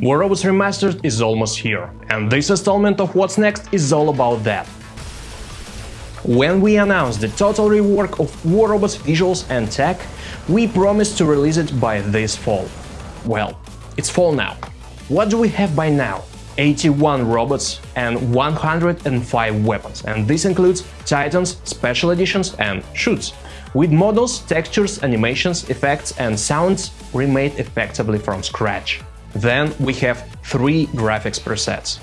War Robots Remastered is almost here, and this installment of What's Next is all about that. When we announced the total rework of War Robots visuals and tech, we promised to release it by this fall. Well, it's fall now. What do we have by now? 81 robots and 105 weapons, and this includes Titans, special editions and shoots, with models, textures, animations, effects and sounds remade effectively from scratch. Then we have three graphics presets.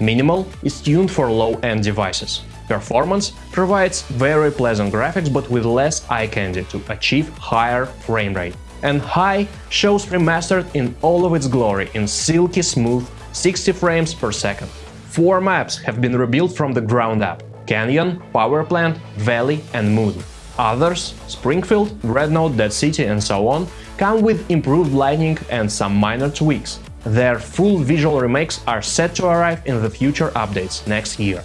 Minimal is tuned for low-end devices. Performance provides very pleasant graphics but with less eye candy to achieve higher frame rate. And High shows remastered in all of its glory in silky smooth 60 frames per second. Four maps have been rebuilt from the ground up – Canyon, Power Plant, Valley and Moon. Others, Springfield, Dreadnought, Dead City and so on, come with improved lighting and some minor tweaks. Their full visual remakes are set to arrive in the future updates next year.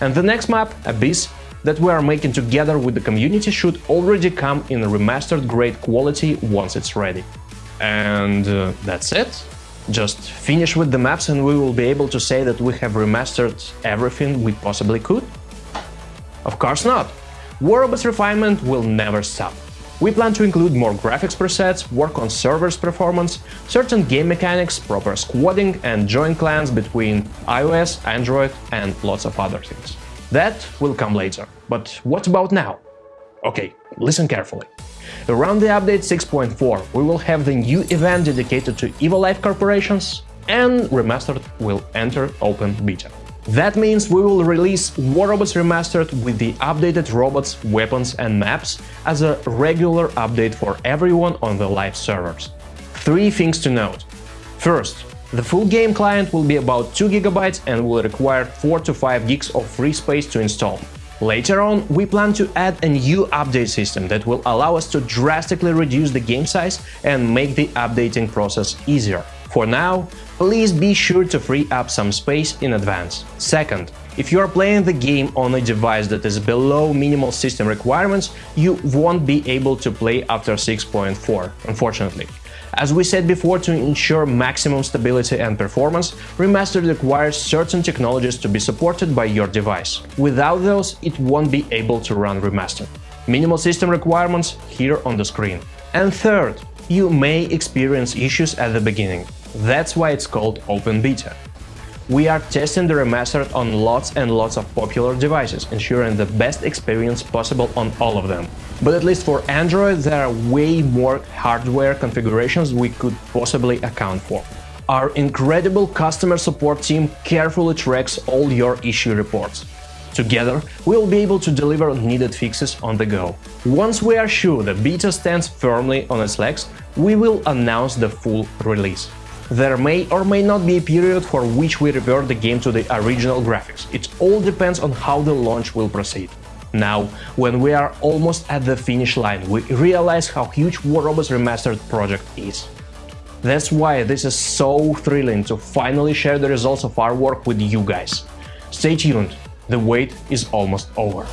And the next map, Abyss, that we are making together with the community should already come in remastered great quality once it's ready. And uh, that's it. Just finish with the maps and we will be able to say that we have remastered everything we possibly could? Of course not! War Robots refinement will never stop. We plan to include more graphics presets, work on servers performance, certain game mechanics, proper squadding and join clans between iOS, Android and lots of other things. That will come later. But what about now? Okay, listen carefully. Around the update 6.4 we will have the new event dedicated to Evil Life corporations and Remastered will enter open beta. That means we will release War Robots Remastered with the updated robots, weapons and maps as a regular update for everyone on the live servers. Three things to note. First, the full game client will be about 2 GB and will require 4 to 5 gigs of free space to install. Later on, we plan to add a new update system that will allow us to drastically reduce the game size and make the updating process easier. For now, please be sure to free up some space in advance. Second, if you are playing the game on a device that is below minimal system requirements, you won't be able to play after 6.4, unfortunately. As we said before, to ensure maximum stability and performance, Remastered requires certain technologies to be supported by your device. Without those, it won't be able to run Remastered. Minimal system requirements here on the screen. And third, you may experience issues at the beginning. That's why it's called Open Beta. We are testing the remastered on lots and lots of popular devices, ensuring the best experience possible on all of them. But at least for Android, there are way more hardware configurations we could possibly account for. Our incredible customer support team carefully tracks all your issue reports. Together, we'll be able to deliver needed fixes on the go. Once we are sure the beta stands firmly on its legs, we will announce the full release. There may or may not be a period for which we revert the game to the original graphics. It all depends on how the launch will proceed. Now, when we are almost at the finish line, we realize how huge War Robots Remastered project is. That's why this is so thrilling to finally share the results of our work with you guys. Stay tuned, the wait is almost over.